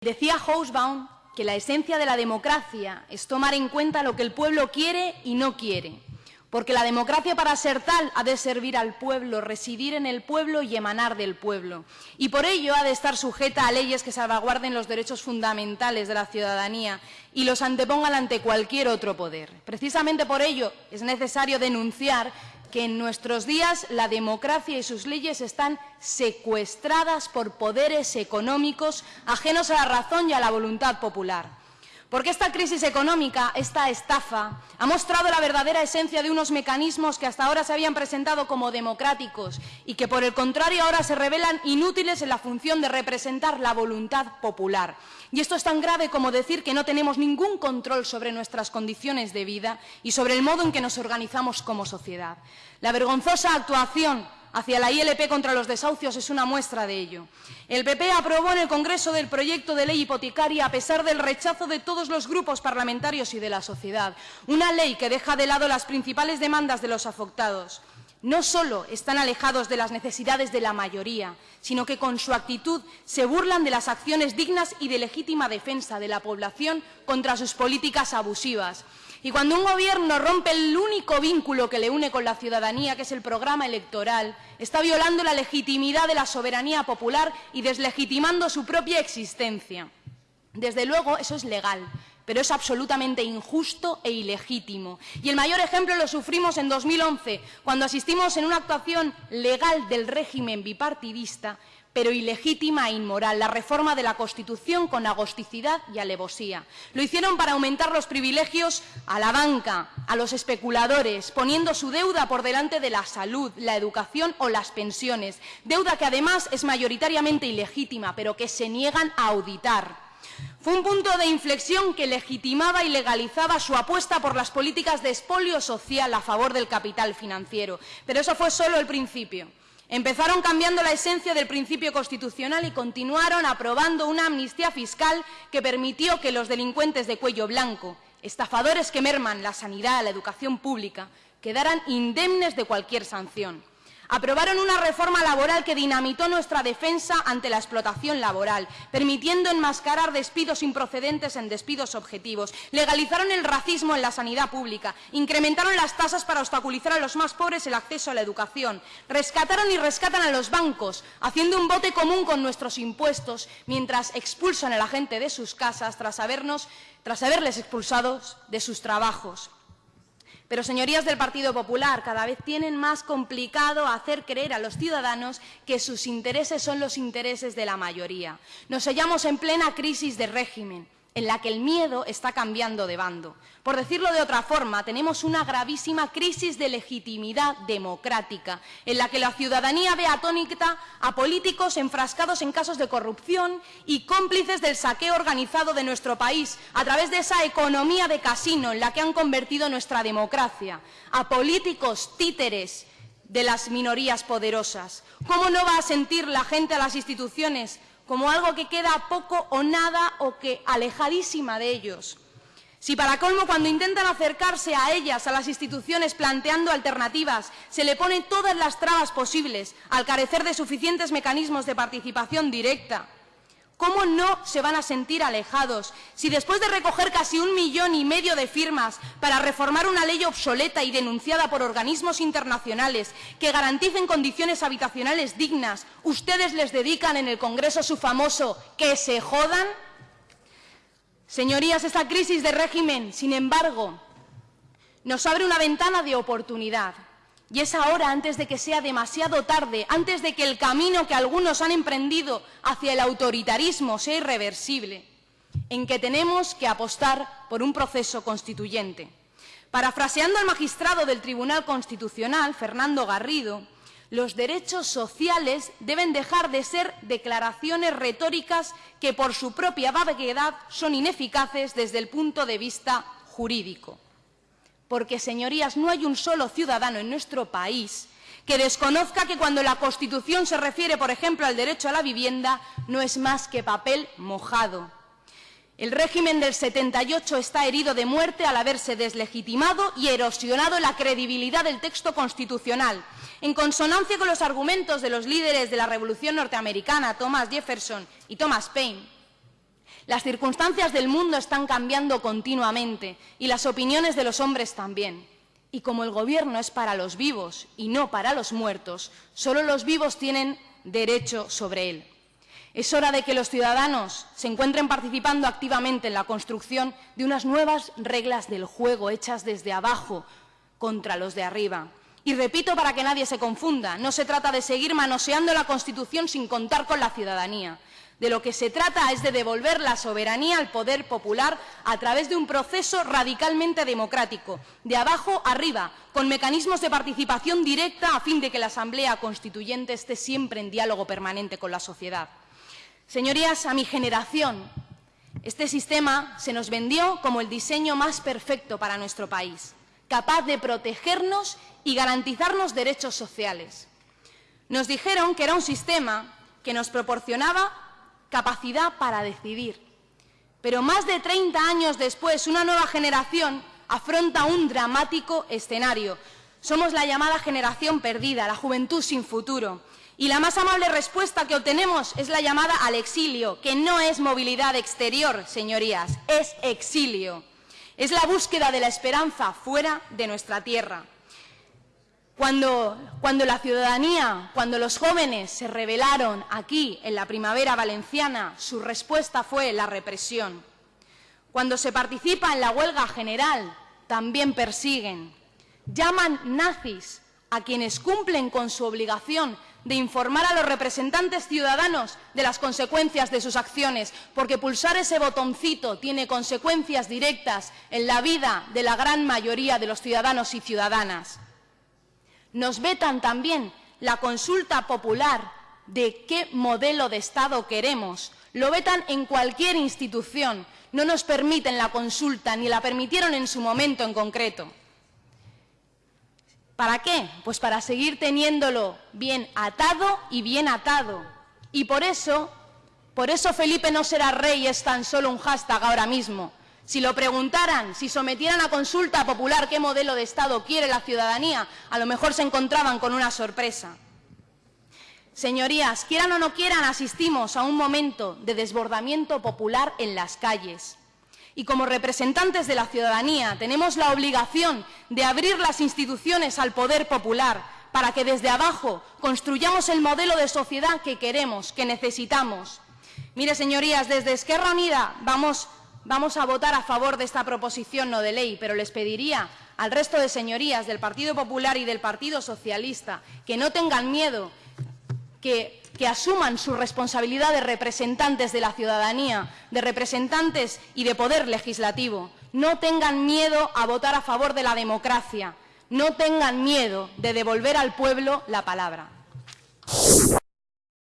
Decía Hobsbawm que la esencia de la democracia es tomar en cuenta lo que el pueblo quiere y no quiere, porque la democracia para ser tal ha de servir al pueblo, residir en el pueblo y emanar del pueblo, y por ello ha de estar sujeta a leyes que salvaguarden los derechos fundamentales de la ciudadanía y los antepongan ante cualquier otro poder. Precisamente por ello es necesario denunciar que en nuestros días la democracia y sus leyes están secuestradas por poderes económicos ajenos a la razón y a la voluntad popular. Porque esta crisis económica, esta estafa, ha mostrado la verdadera esencia de unos mecanismos que hasta ahora se habían presentado como democráticos y que, por el contrario, ahora se revelan inútiles en la función de representar la voluntad popular. Y esto es tan grave como decir que no tenemos ningún control sobre nuestras condiciones de vida y sobre el modo en que nos organizamos como sociedad. La vergonzosa actuación hacia la ILP contra los desahucios es una muestra de ello. El PP aprobó en el Congreso del proyecto de ley hipotecaria a pesar del rechazo de todos los grupos parlamentarios y de la sociedad. Una ley que deja de lado las principales demandas de los afectados. No solo están alejados de las necesidades de la mayoría, sino que con su actitud se burlan de las acciones dignas y de legítima defensa de la población contra sus políticas abusivas. Y cuando un gobierno rompe el único vínculo que le une con la ciudadanía, que es el programa electoral, está violando la legitimidad de la soberanía popular y deslegitimando su propia existencia. Desde luego, eso es legal, pero es absolutamente injusto e ilegítimo. Y el mayor ejemplo lo sufrimos en 2011, cuando asistimos en una actuación legal del régimen bipartidista pero ilegítima e inmoral, la reforma de la Constitución con agosticidad y alevosía. Lo hicieron para aumentar los privilegios a la banca, a los especuladores, poniendo su deuda por delante de la salud, la educación o las pensiones, deuda que además es mayoritariamente ilegítima, pero que se niegan a auditar. Fue un punto de inflexión que legitimaba y legalizaba su apuesta por las políticas de expolio social a favor del capital financiero. Pero eso fue solo el principio. Empezaron cambiando la esencia del principio constitucional y continuaron aprobando una amnistía fiscal que permitió que los delincuentes de cuello blanco, estafadores que merman la sanidad, la educación pública, quedaran indemnes de cualquier sanción. Aprobaron una reforma laboral que dinamitó nuestra defensa ante la explotación laboral, permitiendo enmascarar despidos improcedentes en despidos objetivos. Legalizaron el racismo en la sanidad pública. Incrementaron las tasas para obstaculizar a los más pobres el acceso a la educación. Rescataron y rescatan a los bancos, haciendo un bote común con nuestros impuestos, mientras expulsan a la gente de sus casas tras, tras haberles expulsados de sus trabajos. Pero, señorías del Partido Popular, cada vez tienen más complicado hacer creer a los ciudadanos que sus intereses son los intereses de la mayoría. Nos hallamos en plena crisis de régimen en la que el miedo está cambiando de bando. Por decirlo de otra forma, tenemos una gravísima crisis de legitimidad democrática, en la que la ciudadanía ve atónita a políticos enfrascados en casos de corrupción y cómplices del saqueo organizado de nuestro país a través de esa economía de casino en la que han convertido nuestra democracia, a políticos títeres de las minorías poderosas. ¿Cómo no va a sentir la gente a las instituciones como algo que queda poco o nada o que alejadísima de ellos. Si para colmo cuando intentan acercarse a ellas, a las instituciones, planteando alternativas, se le ponen todas las trabas posibles al carecer de suficientes mecanismos de participación directa, ¿Cómo no se van a sentir alejados si después de recoger casi un millón y medio de firmas para reformar una ley obsoleta y denunciada por organismos internacionales que garanticen condiciones habitacionales dignas, ustedes les dedican en el Congreso su famoso que se jodan? Señorías, esta crisis de régimen, sin embargo, nos abre una ventana de oportunidad y es ahora, antes de que sea demasiado tarde, antes de que el camino que algunos han emprendido hacia el autoritarismo sea irreversible, en que tenemos que apostar por un proceso constituyente. Parafraseando al magistrado del Tribunal Constitucional, Fernando Garrido, los derechos sociales deben dejar de ser declaraciones retóricas que por su propia vaguedad son ineficaces desde el punto de vista jurídico porque, señorías, no hay un solo ciudadano en nuestro país que desconozca que cuando la Constitución se refiere, por ejemplo, al derecho a la vivienda, no es más que papel mojado. El régimen del 78 está herido de muerte al haberse deslegitimado y erosionado la credibilidad del texto constitucional, en consonancia con los argumentos de los líderes de la Revolución norteamericana, Thomas Jefferson y Thomas Paine. Las circunstancias del mundo están cambiando continuamente y las opiniones de los hombres también. Y como el Gobierno es para los vivos y no para los muertos, solo los vivos tienen derecho sobre él. Es hora de que los ciudadanos se encuentren participando activamente en la construcción de unas nuevas reglas del juego hechas desde abajo contra los de arriba. Y repito para que nadie se confunda, no se trata de seguir manoseando la Constitución sin contar con la ciudadanía. De lo que se trata es de devolver la soberanía al poder popular a través de un proceso radicalmente democrático, de abajo arriba, con mecanismos de participación directa a fin de que la Asamblea Constituyente esté siempre en diálogo permanente con la sociedad. Señorías, a mi generación, este sistema se nos vendió como el diseño más perfecto para nuestro país, capaz de protegernos y garantizarnos derechos sociales. Nos dijeron que era un sistema que nos proporcionaba capacidad para decidir. Pero más de 30 años después, una nueva generación afronta un dramático escenario. Somos la llamada generación perdida, la juventud sin futuro. Y la más amable respuesta que obtenemos es la llamada al exilio, que no es movilidad exterior, señorías, es exilio. Es la búsqueda de la esperanza fuera de nuestra tierra. Cuando, la ciudadanía, cuando los jóvenes se rebelaron aquí en la primavera valenciana, su respuesta fue la represión. Cuando se participa en la huelga general, también persiguen. Llaman nazis a quienes cumplen con su obligación de informar a los representantes ciudadanos de las consecuencias de sus acciones, porque pulsar ese botoncito tiene consecuencias directas en la vida de la gran mayoría de los ciudadanos y ciudadanas. Nos vetan también la consulta popular de qué modelo de Estado queremos. Lo vetan en cualquier institución. No nos permiten la consulta, ni la permitieron en su momento en concreto. ¿Para qué? Pues para seguir teniéndolo bien atado y bien atado. Y por eso, por eso Felipe no será rey es tan solo un hashtag ahora mismo. Si lo preguntaran, si sometieran a consulta popular qué modelo de Estado quiere la ciudadanía, a lo mejor se encontraban con una sorpresa. Señorías, quieran o no quieran, asistimos a un momento de desbordamiento popular en las calles. Y como representantes de la ciudadanía tenemos la obligación de abrir las instituciones al poder popular para que desde abajo construyamos el modelo de sociedad que queremos, que necesitamos. Mire, señorías, desde Esquerra Unida vamos vamos a votar a favor de esta proposición no de ley, pero les pediría al resto de señorías del Partido Popular y del Partido Socialista que no tengan miedo, que, asuman su responsabilidad de representantes de la ciudadanía, de representantes y de poder legislativo. No tengan miedo a votar a favor de la democracia. No tengan miedo de devolver al pueblo la palabra.